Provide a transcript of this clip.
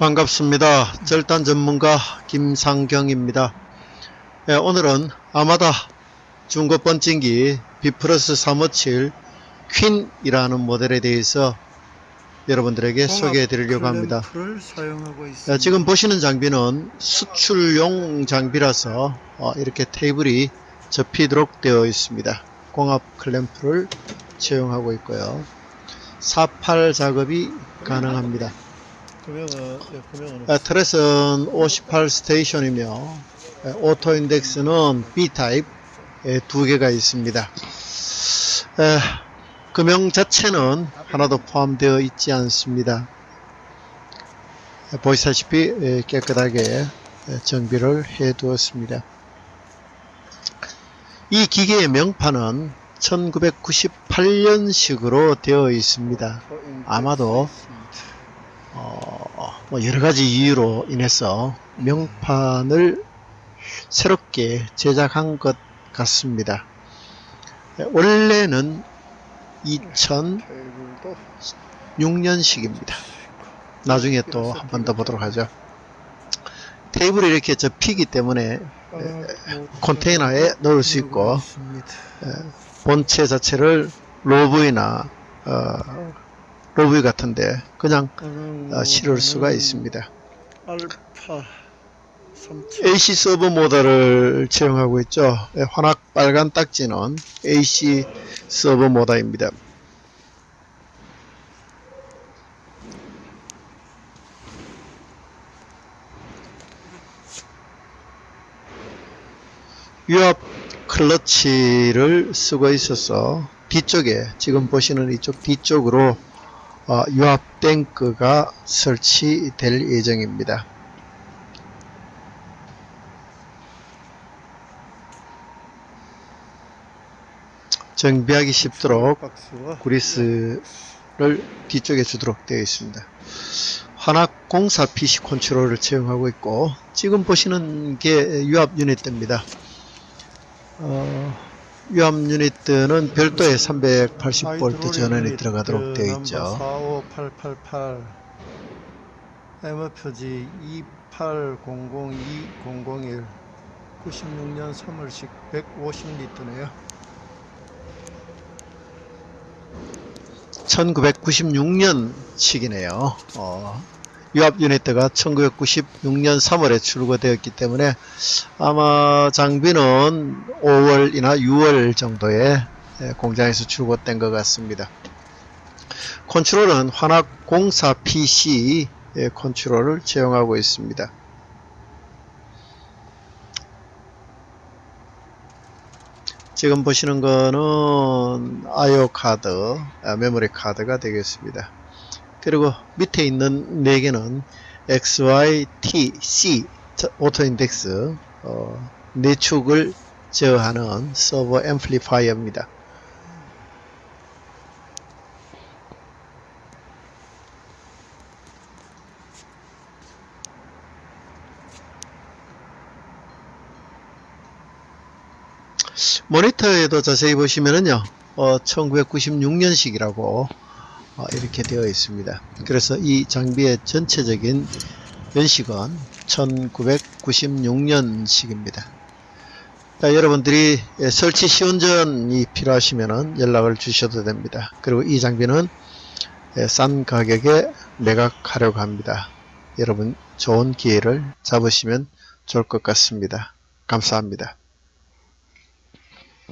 반갑습니다. 절단 전문가 김상경입니다. 예, 오늘은 아마다 중고 번진기 B 플러스 357 퀸이라는 모델에 대해서 여러분들에게 소개해 드리려고 합니다. 를 사용하고 있습니다. 예, 지금 보시는 장비는 수출용 장비라서 어, 이렇게 테이블이 접히도록 되어 있습니다. 공합 클램프를 채용하고 있고요. 48 작업이 가능합니다. 금형은 예, 금형은 아, turret은 58 station이며 에, auto index는 B타입 에, 두 개가 있습니다. 에, 금형 자체는 하나도 포함되어 있지 않습니다. 에, 보시다시피 에, 깨끗하게 에, 정비를 해 두었습니다. 이 기계의 명판은 1998년식으로 되어 있습니다. 아마도 어, 뭐 여러 가지 이유로 인해서 명판을 새롭게 제작한 것 같습니다. 예, 원래는 2006년식입니다. 테이블도 나중에 또 한 번 더 보도록 하죠. 테이블이 이렇게 접히기 때문에 컨테이너에 넣을 수 있고. 본체 자체를 로브이나 어, 로브이 같은데 그냥 어, 실을 수가 있습니다. 알파 37 AC 서버 모드를 채용하고 있죠. 예, 환악 빨간 딱지는 AC 서버 모드입니다. 유압 클러치를 쓰고 있어서 뒤쪽에 지금 보시는 이쪽 뒤쪽으로 어, 유압 탱크가 설치될 예정입니다. 정비하기 쉽도록 그리스를 뒤쪽에 주도록 되어 있습니다. 환학 공사 PC 컨트롤을 채용하고 있고 지금 보시는 게 유압 유닛입니다. 어, 유압 유닛은 별도의 380V 전원이 들어가도록 되어 있죠. 45888 M 표지 2800201 96년 3월식 150리터네요. 1996년식이네요. 어, 유압 유니트가 1996년 3월에 출고되었기 때문에 아마 장비는 5월이나 6월 정도에 예, 공장에서 출고된 것 같습니다. 컨트롤은 환학 공사 PC 의 컨트롤을 채용하고 있습니다. 지금 보시는 거는 IO 카드, 아, 메모리 카드가 되겠습니다. 그리고 밑에 있는 4개는 XY, T, C auto index 어, 네 축을 제어하는 servo amplifier입니다. 모니터에도 자세히 보시면은요, 어, 1996년식이라고 어, 이렇게 되어 있습니다. 그래서 이 장비의 전체적인 연식은 1996년식입니다. 여러분들이 예, 설치 시운전이 필요하시면 연락을 주셔도 됩니다. 그리고 이 장비는 예, 싼 가격에 매각하려고 합니다. 여러분 좋은 기회를 잡으시면 좋을 것 같습니다. 감사합니다.